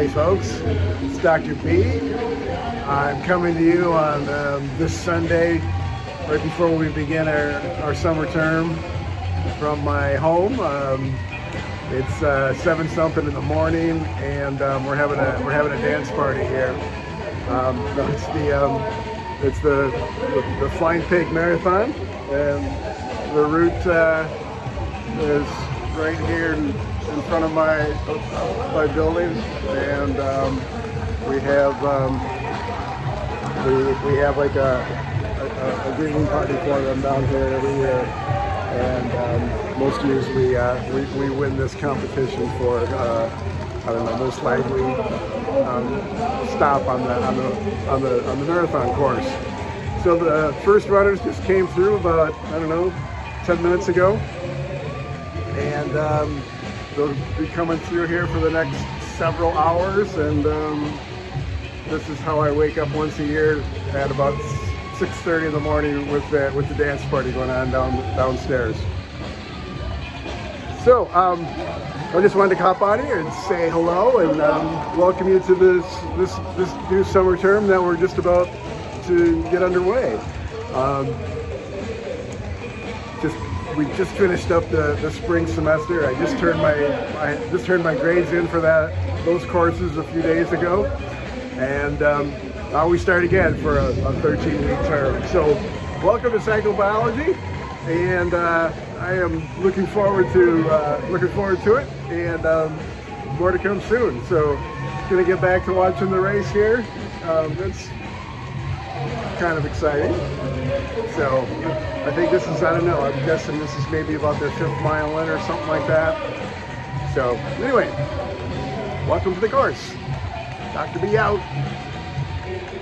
Hey folks, it's Dr. B. I'm coming to you on um, this Sunday, right before we begin our, our summer term from my home. Um, it's uh, seven something in the morning, and um, we're having a we're having a dance party here. Um, it's the um, it's the, the, the Flying Pig Marathon, and the route uh, is right here in, front of my my building, and um, we have um, we we have like a, a, a greeting party for them down here every year, and um, most years we, uh, we we win this competition for uh, I don't know most likely um, stop on the on the on the on the marathon course. So the first runners just came through about I don't know 10 minutes ago and um, they'll be coming through here for the next several hours and um, this is how I wake up once a year at about 6.30 in the morning with the, with the dance party going on down downstairs. So um, I just wanted to hop on here and say hello and um, welcome you to this, this, this new summer term that we're just about to get underway. Um, just we just finished up the, the spring semester. I just turned my I just turned my grades in for that those courses a few days ago, and um, now we start again for a, a 13 week term. So welcome to psychobiology, and uh, I am looking forward to uh, looking forward to it, and um, more to come soon. So gonna get back to watching the race here. Um, that's kind of exciting. So I think this is, I don't know, I'm guessing this is maybe about their fifth mile in or something like that. So anyway, welcome to the course. Dr. B out.